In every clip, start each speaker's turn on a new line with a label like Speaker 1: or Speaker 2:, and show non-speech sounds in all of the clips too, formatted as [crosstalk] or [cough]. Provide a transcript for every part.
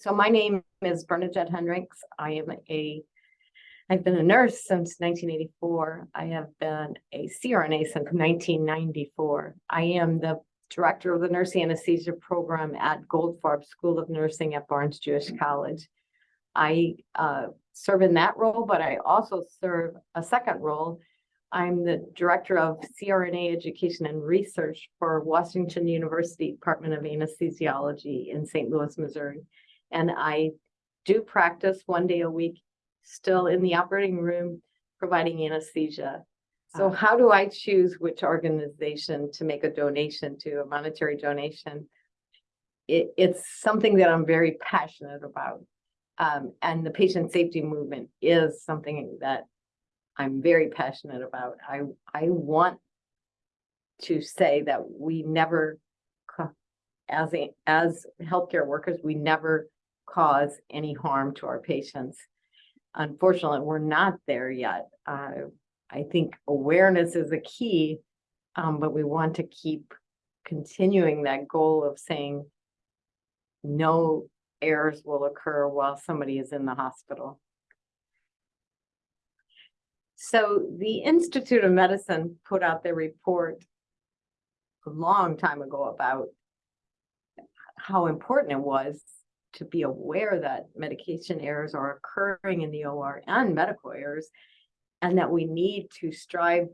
Speaker 1: So my name is Bernadette Hendricks. I am a, I've been a nurse since nineteen eighty-four. I have been a CRNA since nineteen ninety-four. I am the director of the nurse anesthesia program at Goldfarb School of Nursing at Barnes Jewish College. I uh, serve in that role, but I also serve a second role. I'm the director of CRNA education and research for Washington University Department of Anesthesiology in St. Louis, Missouri. And I do practice one day a week, still in the operating room, providing anesthesia. So
Speaker 2: Ah.
Speaker 1: how do I choose which organization to make a donation to, a monetary donation? It, it's something that I'm very passionate about. Um, and the patient safety movement is something that I'm very passionate about. I, I want to say that we never, as a, as healthcare workers, we never cause any harm to our patients. Unfortunately, we're not there yet. Uh, I think awareness is a key, um, but we want to keep continuing that goal of saying no errors will occur while somebody is in the hospital. So the Institute of Medicine put out their report a long time ago about how important it was to be aware that medication errors are occurring in the OR and medical errors, and that we need to strive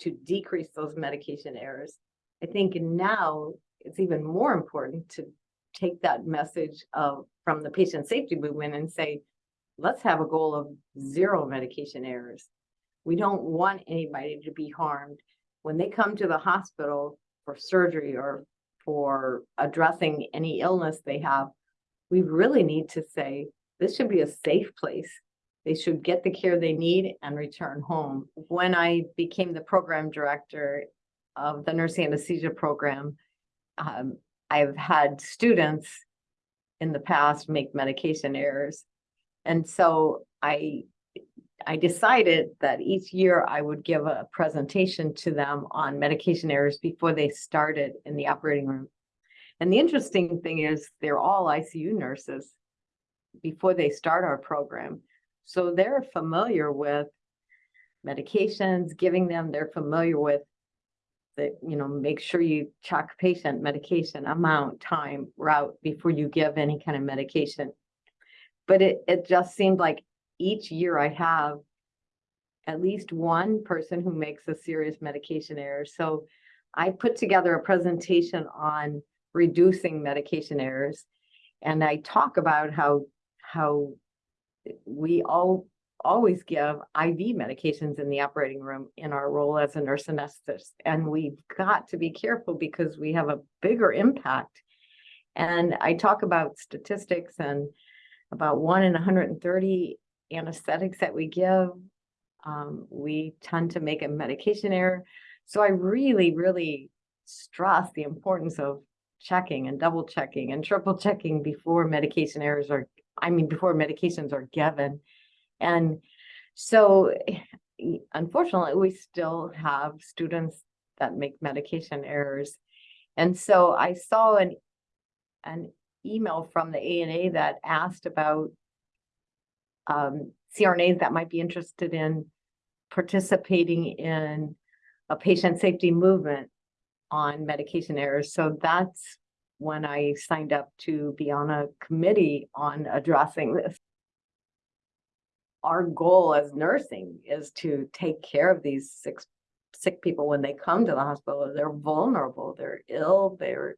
Speaker 1: to decrease those medication errors. I think now it's even more important to take that message of, from the patient safety movement and say, let's have a goal of zero medication errors. We don't want anybody to be harmed. When they come to the hospital for surgery or for addressing any illness they have, we really need to say, this should be a safe place. They should get the care they need and return home. When I became the program director of the nursing anesthesia program, um, I've had students in the past make medication errors. And so I, I decided that each year I would give a presentation to them on medication errors before they started in the operating room. And the interesting thing is they're all ICU nurses before they start our program. So they're familiar with medications, giving them, they're familiar with the, you know, make sure you check patient medication amount, time, route before you give any kind of medication. But it, it just seemed like each year I have at least one person who makes a serious medication error. So I put together a presentation on reducing medication errors. And I talk about how, how we all always give IV medications in the operating room in our role as a nurse anesthetist. And we've got to be careful because we have a bigger impact. And I talk about statistics and about one in 130 anesthetics that we give. Um, we tend to make a medication error. So I really, really stress the importance of checking and double checking and triple checking before medication errors are, I mean, before medications are given. And so [sighs] unfortunately, we still have students that make medication errors. And so I saw an, an email from the ANA that asked about um, CRNAs that might be interested in participating in a patient safety movement on medication errors. So that's when I signed up to be on a committee on addressing this. Our goal as nursing is to take care of these sick, sick people when they come to the hospital. They're vulnerable, they're ill, they're,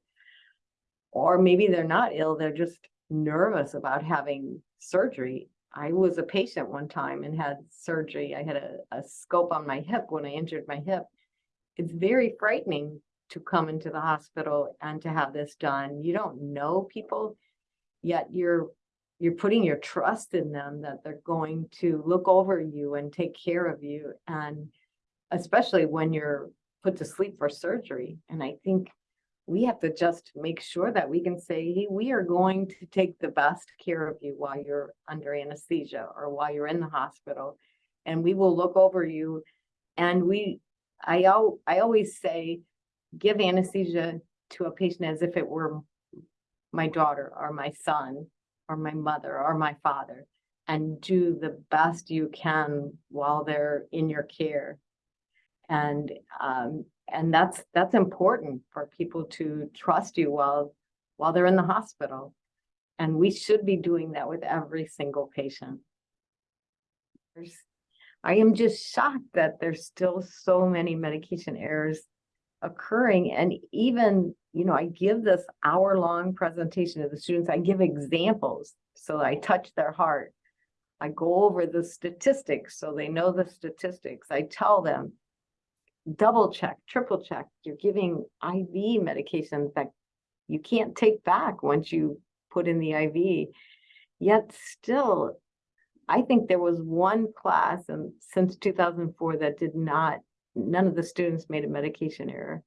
Speaker 1: or maybe they're not ill, they're just nervous about having surgery. I was a patient one time and had surgery. I had a, a scope on my hip when I injured my hip. It's very frightening to come into the hospital and to have this done. You don't know people, yet you're you're putting your trust in them that they're going to look over you and take care of you. And especially when you're put to sleep for surgery. And I think we have to just make sure that we can say, hey, we are going to take the best care of you while you're under anesthesia or while you're in the hospital. And we will look over you. And we, I, I always say, give anesthesia to a patient as if it were my daughter or my son or my mother or my father and do the best you can while they're in your care. And, um, and that's, that's important for people to trust you while, while they're in the hospital. And we should be doing that with every single patient. I am just shocked that there's still so many medication errors occurring and even, you know, I give this hour-long presentation to the students, I give examples, so I touch their heart. I go over the statistics, so they know the statistics. I tell them, double check, triple check, you're giving IV medications that you can't take back once you put in the IV. Yet still, I think there was one class and since two thousand four that did not, none of the students made a medication error.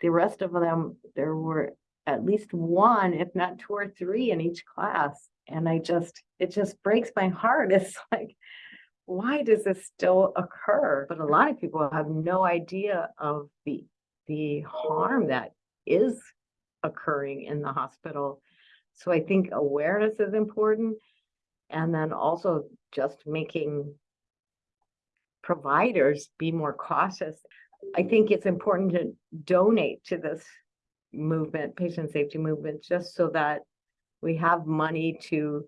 Speaker 1: The rest of them, there were at least one, if not two or three in each class. And I just, it just breaks my heart. [laughs] It's like, why does this still occur? But a lot of people have no idea of the, the harm that is occurring in the hospital. So I think awareness is important. And then also just making providers be more cautious. I think it's important to donate to this movement, patient safety movement, just so that we have money to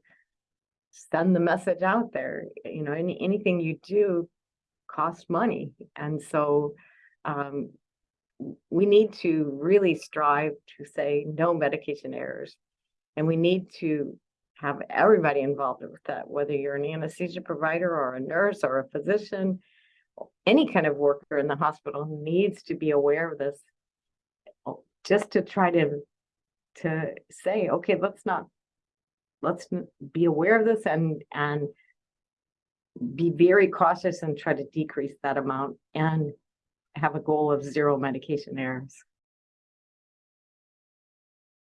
Speaker 1: send the message out there. You know, any, anything you do costs money. And so um, we need to really strive to say no medication errors. And we need to have everybody involved with that, whether you're an anesthesia provider or a nurse or a physician, any kind of worker in the hospital needs to be aware of this. oh, Just to try to, to say, okay, let's not, let's be aware of this and, and be very cautious and try to decrease that amount and have a goal of zero medication errors.